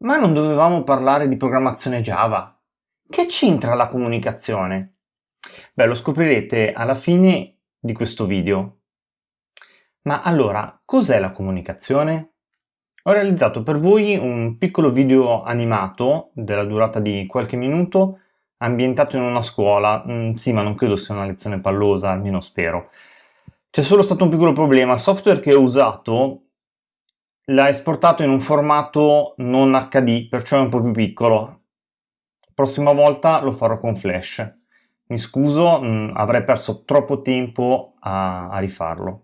Ma non dovevamo parlare di programmazione Java? Che c'entra la comunicazione? Beh, lo scoprirete alla fine di questo video. Ma allora, cos'è la comunicazione? Ho realizzato per voi un piccolo video animato della durata di qualche minuto ambientato in una scuola. Mm, sì, ma non credo sia una lezione pallosa, almeno spero. C'è solo stato un piccolo problema. Il software che ho usato l'ha esportato in un formato non HD, perciò è un po' più piccolo. Prossima volta lo farò con Flash. Mi scuso, mh, mm, avrei perso troppo tempo a, a rifarlo.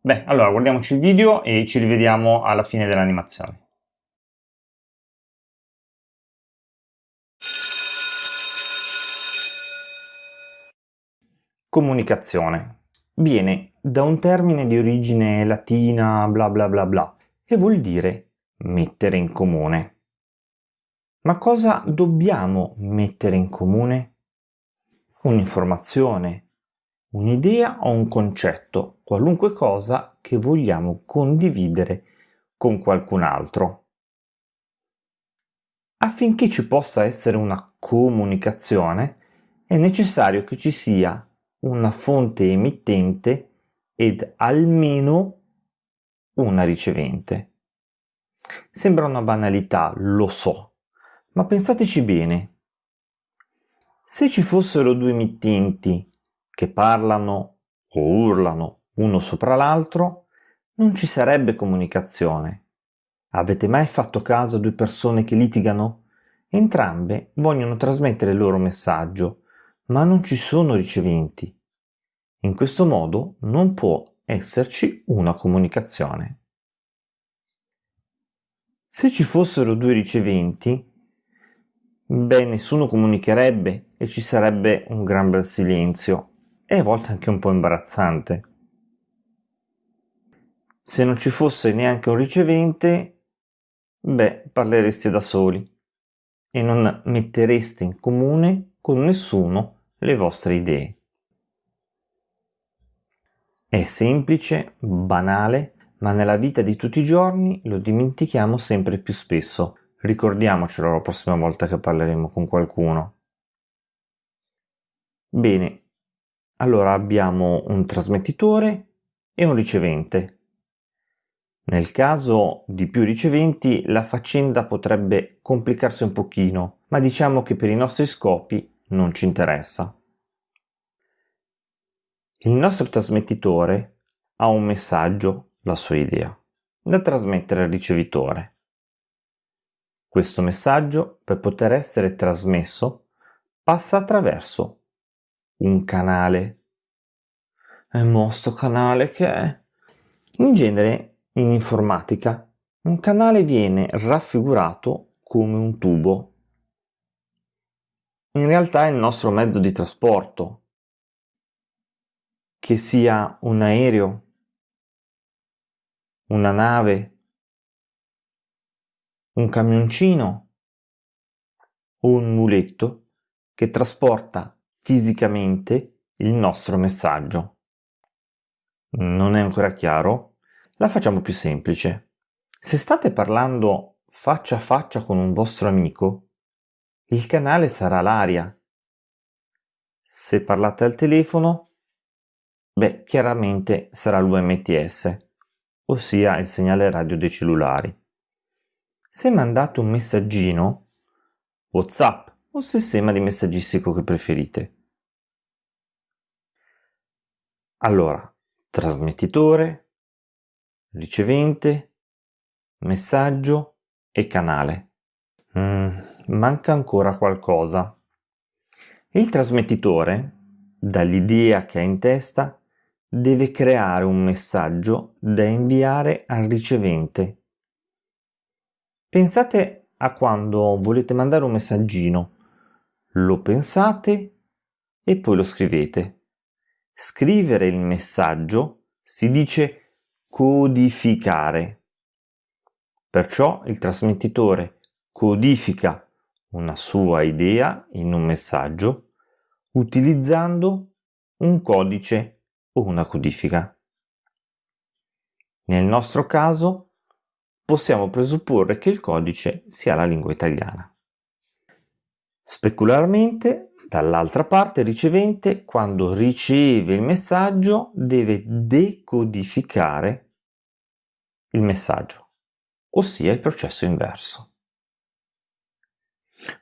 Beh, allora guardiamoci il video e ci rivediamo alla fine dell'animazione. Comunicazione. Viene da un termine di origine latina bla bla bla bla e vuol dire mettere in comune. Ma cosa dobbiamo mettere in comune? Un'informazione, un'idea o un concetto, qualunque cosa che vogliamo condividere con qualcun altro. Affinché ci possa essere una comunicazione è necessario che ci sia una fonte emittente ed almeno una ricevente. Sembra una banalità, lo so, ma pensateci bene. Se ci fossero due emittenti che parlano o urlano uno sopra l'altro, non ci sarebbe comunicazione. Avete mai fatto caso a due persone che litigano? Entrambe vogliono trasmettere il loro messaggio, ma non ci sono riceventi. In questo modo non può esserci una comunicazione. Se ci fossero due riceventi, beh, nessuno comunicherebbe e ci sarebbe un gran bel silenzio e a volte anche un po' imbarazzante. Se non ci fosse neanche un ricevente, beh, parlereste da soli e non mettereste in comune con nessuno le vostre idee. È semplice, banale, ma nella vita di tutti i giorni lo dimentichiamo sempre più spesso. Ricordiamocelo la prossima volta che parleremo con qualcuno. Bene, allora abbiamo un trasmettitore e un ricevente. Nel caso di più riceventi la faccenda potrebbe complicarsi un pochino, ma diciamo che per i nostri scopi non ci interessa. Il nostro trasmettitore ha un messaggio, la sua idea, da trasmettere al ricevitore. Questo messaggio, per poter essere trasmesso, passa attraverso un canale. E mostro canale che è? In genere, in informatica, un canale viene raffigurato come un tubo. In realtà è il nostro mezzo di trasporto, che sia un aereo, una nave, un camioncino o un muletto che trasporta fisicamente il nostro messaggio. Non è ancora chiaro? La facciamo più semplice. Se state parlando faccia a faccia con un vostro amico, il canale sarà l'aria. Se parlate al telefono, Beh, chiaramente sarà l'UMTS, ossia il segnale radio dei cellulari. Se mandate un messaggino, WhatsApp o sistema di messaggistico che preferite. Allora, trasmettitore, ricevente, messaggio e canale. Mm, manca ancora qualcosa. Il trasmettitore, dall'idea che ha in testa, deve creare un messaggio da inviare al ricevente. Pensate a quando volete mandare un messaggino, lo pensate e poi lo scrivete. Scrivere il messaggio si dice codificare. Perciò il trasmettitore codifica una sua idea in un messaggio utilizzando un codice o una codifica. Nel nostro caso possiamo presupporre che il codice sia la lingua italiana. Specularmente, dall'altra parte, il ricevente, quando riceve il messaggio, deve decodificare il messaggio, ossia il processo inverso.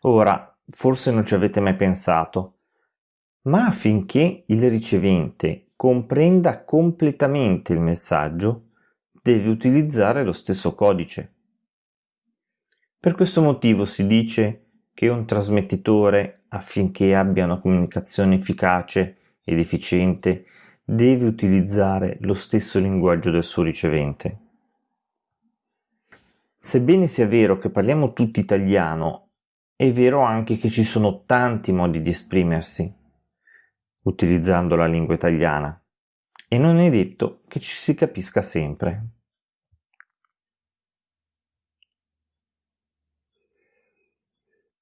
Ora, forse non ci avete mai pensato, ma affinché il ricevente comprenda completamente il messaggio, deve utilizzare lo stesso codice. Per questo motivo si dice che un trasmettitore, affinché abbia una comunicazione efficace ed efficiente, deve utilizzare lo stesso linguaggio del suo ricevente. Sebbene sia vero che parliamo tutti italiano è vero anche che ci sono tanti modi di esprimersi utilizzando la lingua italiana e non è detto che ci si capisca sempre.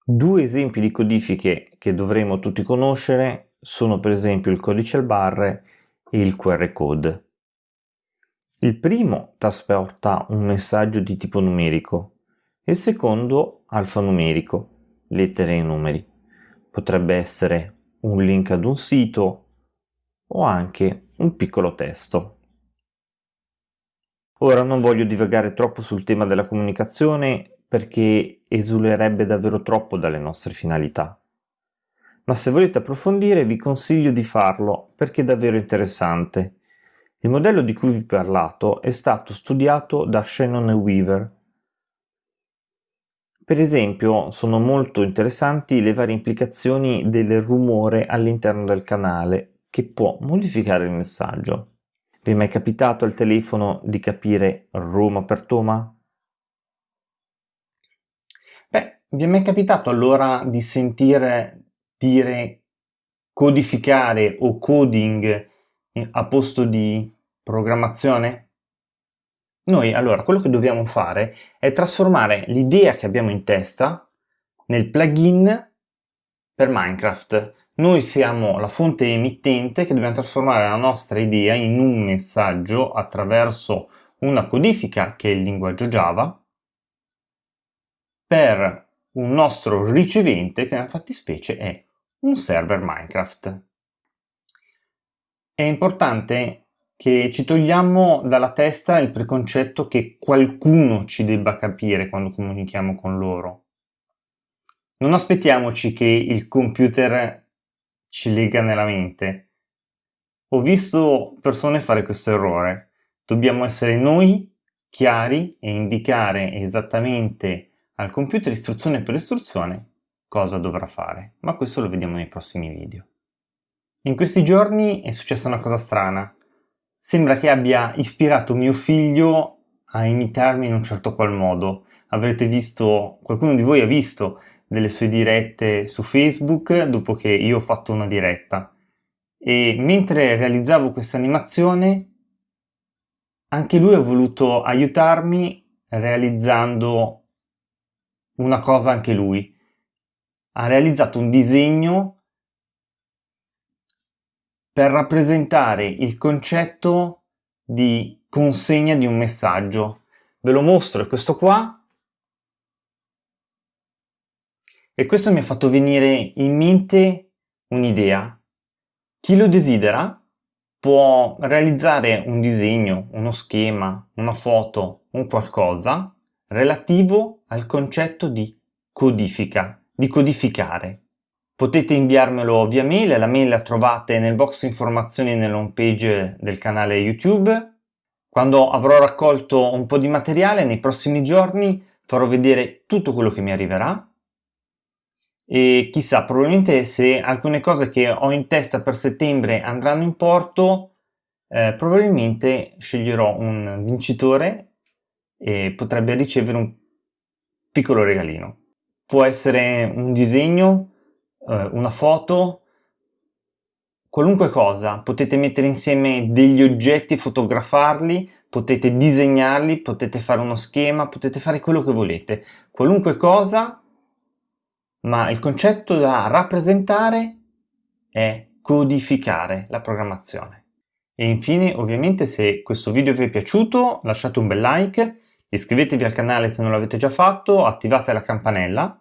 Due esempi di codifiche che dovremo tutti conoscere sono per esempio il codice al barre e il QR code. Il primo trasporta un messaggio di tipo numerico, il secondo alfanumerico lettere e numeri. Potrebbe essere un link ad un sito o anche un piccolo testo. Ora non voglio divagare troppo sul tema della comunicazione perché esulerebbe davvero troppo dalle nostre finalità. Ma se volete approfondire vi consiglio di farlo perché è davvero interessante. Il modello di cui vi ho parlato è stato studiato da Shannon e Weaver per esempio, sono molto interessanti le varie implicazioni del rumore all'interno del canale, che può modificare il messaggio. Vi è mai capitato al telefono di capire Roma per Toma? Beh, vi è mai capitato allora di sentire dire codificare o coding a posto di programmazione? Noi allora quello che dobbiamo fare è trasformare l'idea che abbiamo in testa nel plugin per Minecraft. Noi siamo la fonte emittente che dobbiamo trasformare la nostra idea in un messaggio attraverso una codifica che è il linguaggio Java per un nostro ricevente che nella fattispecie è un server Minecraft. È importante che ci togliamo dalla testa il preconcetto che qualcuno ci debba capire quando comunichiamo con loro. Non aspettiamoci che il computer ci lega nella mente. Ho visto persone fare questo errore. Dobbiamo essere noi chiari e indicare esattamente al computer istruzione per istruzione cosa dovrà fare, ma questo lo vediamo nei prossimi video. In questi giorni è successa una cosa strana sembra che abbia ispirato mio figlio a imitarmi in un certo qual modo. Avrete visto, qualcuno di voi ha visto delle sue dirette su Facebook dopo che io ho fatto una diretta. E mentre realizzavo questa animazione, anche lui ha voluto aiutarmi realizzando una cosa anche lui. Ha realizzato un disegno per rappresentare il concetto di consegna di un messaggio. Ve lo mostro, è questo qua. E questo mi ha fatto venire in mente un'idea. Chi lo desidera può realizzare un disegno, uno schema, una foto, un qualcosa relativo al concetto di codifica, di codificare. Potete inviarmelo via mail, la mail la trovate nel box informazioni nell'home page del canale YouTube. Quando avrò raccolto un po' di materiale nei prossimi giorni farò vedere tutto quello che mi arriverà e chissà, probabilmente se alcune cose che ho in testa per settembre andranno in porto, eh, probabilmente sceglierò un vincitore e potrebbe ricevere un piccolo regalino. Può essere un disegno, eh, una foto, qualunque cosa, potete mettere insieme degli oggetti fotografarli, potete disegnarli, potete fare uno schema, potete fare quello che volete, qualunque cosa, ma il concetto da rappresentare è codificare la programmazione. E infine, ovviamente, se questo video vi è piaciuto, lasciate un bel like, Iscrivetevi al canale se non l'avete già fatto, attivate la campanella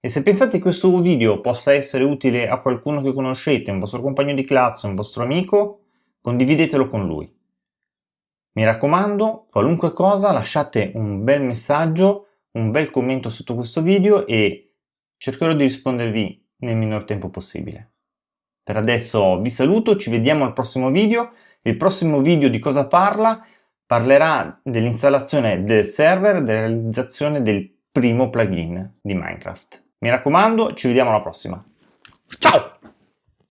e se pensate che questo video possa essere utile a qualcuno che conoscete, un vostro compagno di classe, un vostro amico, condividetelo con lui. Mi raccomando, qualunque cosa lasciate un bel messaggio, un bel commento sotto questo video e cercherò di rispondervi nel minor tempo possibile. Per adesso vi saluto, ci vediamo al prossimo video. Il prossimo video di cosa parla? Parlerà dell'installazione del server, della realizzazione del primo plugin di Minecraft. Mi raccomando, ci vediamo alla prossima. Ciao!